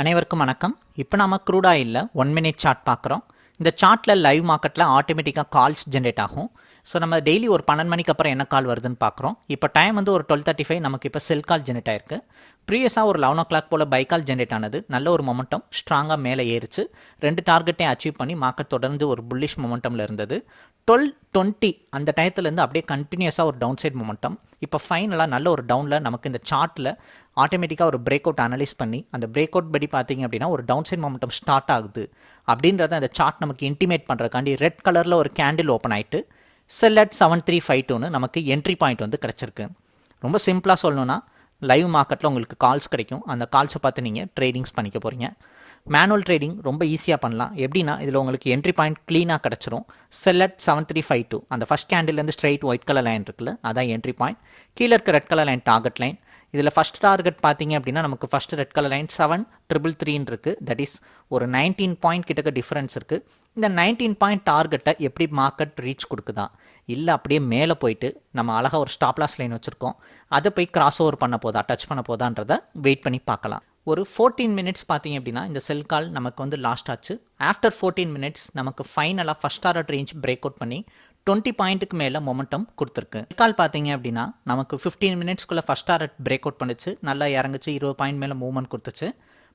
அனைவருக்கும் வணக்கம். இப்போ நாம க்ரூட் இல்லை ஒன் மினிட் சார்ட் பார்க்குறோம். இந்த சார்ட்டில் லைவ் மார்க்கெட்டில் ஆட்டோமேட்டிக்காக கால்ஸ் ஜென்ரேட் ஆகும். ஸோ நம்ம டெய்லி ஒரு பன்னெண்டு மணிக்கு அப்புறம் என்ன கால் வருதுன்னு பார்க்குறோம். இப்போ டைம் வந்து ஒரு டுவெல் தேர்ட்டி ஃபைவ் நமக்கு இப்போ செல் கால் ஜென்ரேட் ஆயிருக்கு. ப்ரீவியஸாக ஒரு லெவன் ஓ கிளாக் போல் பை கால் ஜென்ரேட் ஆனது. நல்ல ஒரு மொமெண்டம் ஸ்ட்ராங்காக மேலே ஏறிச்சு. ரெண்டு டார்கெட்டையும் அச்சீவ் பண்ணி மார்க்கெட் தொடர்ந்து ஒரு புல்லிஷ் மொமெண்டமில் இருந்தது. டுவெல் டுவெண்ட்டி அந்த டயத்துலேருந்து அப்படியே கண்டினியூஸாக ஒரு டவுன் சைட் மொமெண்டம் இப்போ ஃபைனலாக நல்ல ஒரு டவுனில் நமக்கு இந்த சார்ட்டில் ஆட்டோமேட்டிக்காக ஒரு பிரேக் அவுட் அனலைஸ் பண்ணி அந்த பிரேக் அவுட் படி பார்த்தீங்க அப்படின்னா ஒரு டவுன் சைட் மொமெண்டம் ஸ்டார்ட் ஆகுது. அப்படின்றத அந்த சார்ட் நமக்கு இன்டிமேட் பண்ணுறக்காண்டி ரெட் கலரில் ஒரு கேண்டில் ஓப்பன் ஆகிட்டு sell at seven three five டூன்னு நமக்கு என்ட்ரி பாயிண்ட் வந்து கிடச்சிருக்கு. ரொம்ப சிம்பிளாக சொல்லணும்னா லைவ் மார்க்கெட்டில் உங்களுக்கு கால்ஸ் கிடைக்கும். அந்த கால்ஸை பார்த்து நீங்கள் ட்ரேடிங்ஸ் பண்ணிக்க போகிறீங்க மேனுவல் ட்ரேடிங் ரொம்ப ஈஸியாக பண்ணலாம். எப்படின்னா இதில் உங்களுக்கு என்ட்ரி பாயிண்ட் க்ளீனாக கிடச்சிரும். Sell at seven three five two அந்த ஃபஸ்ட் கேண்டில்லேருந்து ஸ்ட்ரைட் ஒயிட் கலர் லைன் இருக்குல்ல அதான் என்ட்ரி பாயிண்ட் கீழே இருக்க red colour line target line இதில் ஃபஸ்ட் டார்கெட் பார்த்தீங்க அப்படின்னா நமக்கு first red colour line seven triple த்ரீன்னு இருக்குது தட் இஸ் ஒரு நைன்டீன் பாயிண்ட் கிட்டக்க டிஃப்ரென்ஸ் இருக்குது இந்த நைன்டீன் பாயிண்ட் டார்கெட்டை எப்படி மார்க்கெட் ரீச் கொடுக்குதா? இல்லை அப்படியே மேலே போயிட்டு நம்ம அழகாக ஒரு ஸ்டாப்லாஸ் லைன் வச்சுருக்கோம். அதை போய் கிராஸ் ஓவர் பண்ண போதா டச் பண்ண போதான்றதை வெயிட் பண்ணி பார்க்கலாம். ஒரு ஃபோர்டீன் மினிட்ஸ் பார்த்தீங்க அப்படின்னா இந்த செல் கால் நமக்கு வந்து லாஸ்ட் ஆச்சு. ஆஃப்டர் ஃபோர்டீன் மினிட்ஸ் நமக்கு ஃபைனலாக first target range break out பண்ணி டுவெண்ட்டி பாயிண்ட்டுக்கு மேலே மொமெண்டம் கொடுத்துருக்கு. கால் பார்த்தீங்க அப்படின்னா நமக்கு ஃபிஃப்டீன் மினிட்ஸ்க்குள்ளே ஃபஸ்ட் டாரட் பிரேக் அவுட் பண்ணிச்சு. நல்லா இறங்குச்சு. இருபது பாயிண்ட் மேலே மூவ்மெண்ட் கொடுத்துச்சு.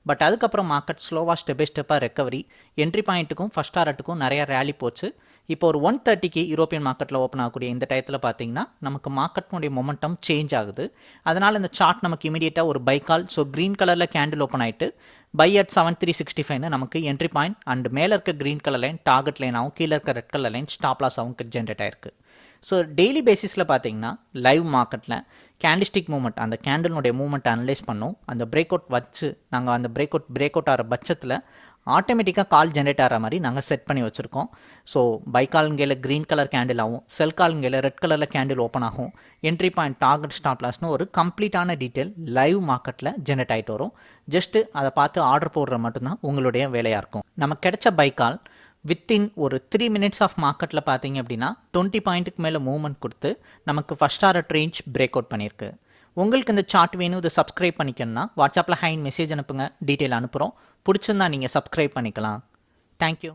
பட் அதுக்கப்புறம் மார்க்கெட் ஸ்லோவாக ஸ்டெப் பை ஸ்டெப்பாக ரெக்கவரி என்ட்ரி பாயிண்ட்டுக்கும் ஃபஸ்ட் டாரட்டுக்கும் நிறைய ரேலி போச்சு. இப்போ ஒரு ஒன் தேர்ட்டிக்கு யூரோப்பியன் மார்க்கெட்டில் ஓப்பன் ஆகக்கூடிய இந்த டயத்தில் பார்த்தீங்கன்னா நமக்கு மார்க்கெட்னுடைய மொமெண்டம் சேஞ்ச் ஆகுது. அதனால் இந்த சார்ட் நமக்கு இமீடியட்டாக ஒரு பை கால் ஸோ க்ரீன் கலரில் கேண்டில் ஓப்பன் ஆகிட்டு buy at seven three sixty ஃபைவ்னு நமக்கு என்ட்ரி பாயிண்ட் அண்ட் மேலே இருக்க க்ரீன் கலர் லைன் டார்கெட் லைனாகவும் கீழே இருக்க ரெட் கலர் லைன் ஸ்டாப் லாஸாகவும் ஜென்ரேட் ஆயிருக்கு. ஸோ டெய்லி பேசிஸில் பார்த்தீங்கன்னா லைவ் மார்க்கெட்டில் கேண்டிஸ்டிக் மூமெண்ட் அந்த கேண்டலினுடைய மூமெண்ட் அனலைஸ் பண்ணோம். அந்த பிரேக் அவுட் வச்சு நாங்கள் அந்த பிரேக் அவுட் பிரேக் அவுட் ஆகிற பட்சத்தில் ஆட்டோமேட்டிக்காக கால் ஜென்ரேட் ஆகிற மாதிரி நாங்கள் செட் பண்ணி வச்சுருக்கோம். ஸோ பை காலுங்கையில் க்ரீன் கலர் கேண்டில் ஆகும் செல் காலுங்கையில் ரெட் கலரில் கேண்டில் ஓப்பன் ஆகும். என்ட்ரி பாயிண்ட் டார்கெட் ஸ்டாப் லாஸ்னு ஒரு கம்ப்ளீட்டான டீட்டெயில் லைவ் மார்க்கெட்டில் ஜென்ரேட் ஆகிட்டு வரும். ஜஸ்ட்டு அதை பார்த்து ஆர்டர் போடுற மட்டும்தான் உங்களுடைய வேலையாக இருக்கும். நமக்கு கிடைச்ச பை கால் வித்தின் ஒரு த்ரீ மினிட்ஸ் ஆஃப் மார்க்கெட்டில் பார்த்தீங்க அப்படின்னா டுவெண்ட்டி பாயிண்ட்டுக்கு மேலே மூவ்மெண்ட் கொடுத்து நமக்கு first art range break out பண்ணியிருக்கு. உங்களுக்கு இந்த சார்ட் வேணும் இதை சப்ஸ்கிரைப் பண்ணிக்கணும்னா வாட்ஸ்அப்பில் ஹைன் மெசேஜ் அனுப்புங்க டீட்டெயில் அனுப்புகிறோம் பிடிச்சிருந்தா நீங்கள் சப்ஸ்கிரைப் பண்ணிக்கலாம். தேங்க்யூ